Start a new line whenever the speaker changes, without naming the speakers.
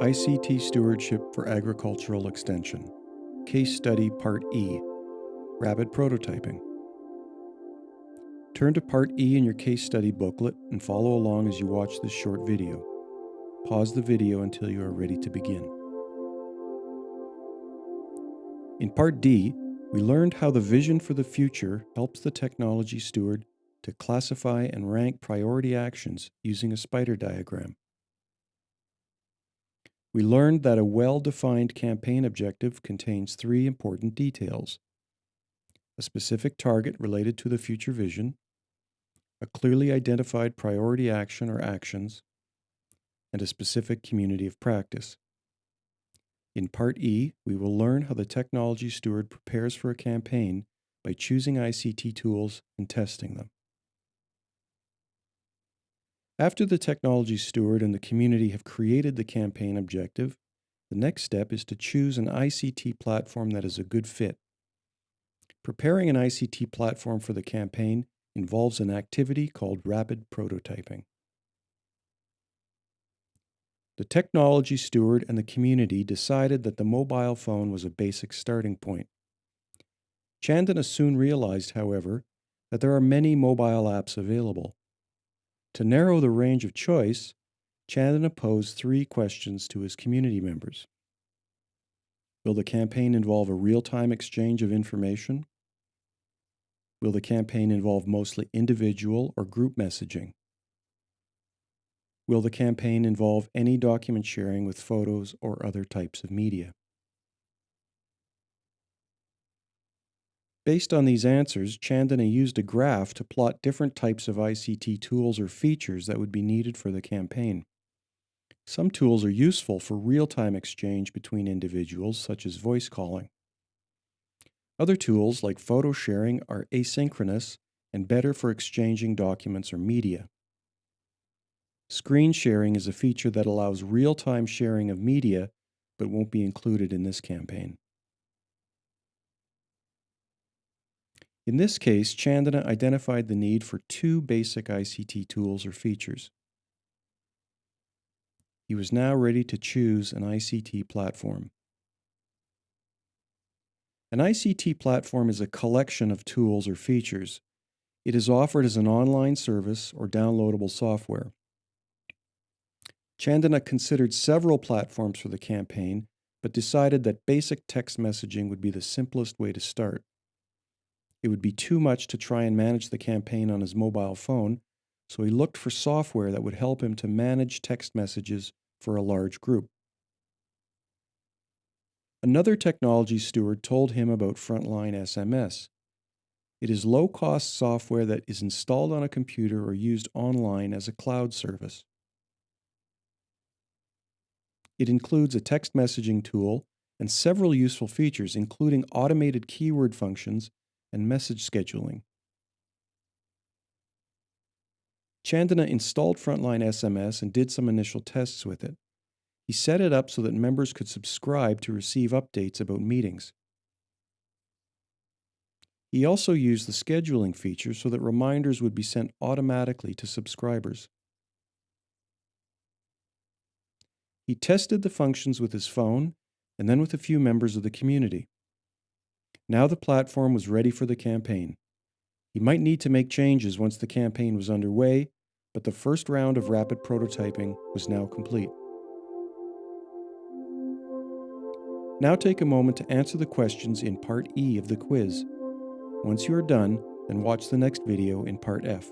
ICT Stewardship for Agricultural Extension, Case Study Part E Rapid Prototyping. Turn to Part E in your case study booklet and follow along as you watch this short video. Pause the video until you are ready to begin. In Part D, we learned how the vision for the future helps the technology steward to classify and rank priority actions using a spider diagram. We learned that a well-defined campaign objective contains three important details. A specific target related to the future vision, a clearly identified priority action or actions, and a specific community of practice. In Part E, we will learn how the technology steward prepares for a campaign by choosing ICT tools and testing them. After the technology steward and the community have created the campaign objective, the next step is to choose an ICT platform that is a good fit. Preparing an ICT platform for the campaign involves an activity called rapid prototyping. The technology steward and the community decided that the mobile phone was a basic starting point. Chandana soon realized, however, that there are many mobile apps available. To narrow the range of choice, Chandana posed three questions to his community members. Will the campaign involve a real-time exchange of information? Will the campaign involve mostly individual or group messaging? Will the campaign involve any document sharing with photos or other types of media? Based on these answers, Chandana used a graph to plot different types of ICT tools or features that would be needed for the campaign. Some tools are useful for real-time exchange between individuals, such as voice calling. Other tools, like photo sharing, are asynchronous and better for exchanging documents or media. Screen sharing is a feature that allows real-time sharing of media, but won't be included in this campaign. In this case, Chandana identified the need for two basic ICT tools or features. He was now ready to choose an ICT platform. An ICT platform is a collection of tools or features. It is offered as an online service or downloadable software. Chandana considered several platforms for the campaign, but decided that basic text messaging would be the simplest way to start. It would be too much to try and manage the campaign on his mobile phone, so he looked for software that would help him to manage text messages for a large group. Another technology steward told him about Frontline SMS. It is low-cost software that is installed on a computer or used online as a cloud service. It includes a text messaging tool and several useful features, including automated keyword functions and message scheduling. Chandana installed Frontline SMS and did some initial tests with it. He set it up so that members could subscribe to receive updates about meetings. He also used the scheduling feature so that reminders would be sent automatically to subscribers. He tested the functions with his phone and then with a few members of the community. Now the platform was ready for the campaign. He might need to make changes once the campaign was underway, but the first round of rapid prototyping was now complete. Now take a moment to answer the questions in Part E of the quiz. Once you are done, then watch the next video in Part F.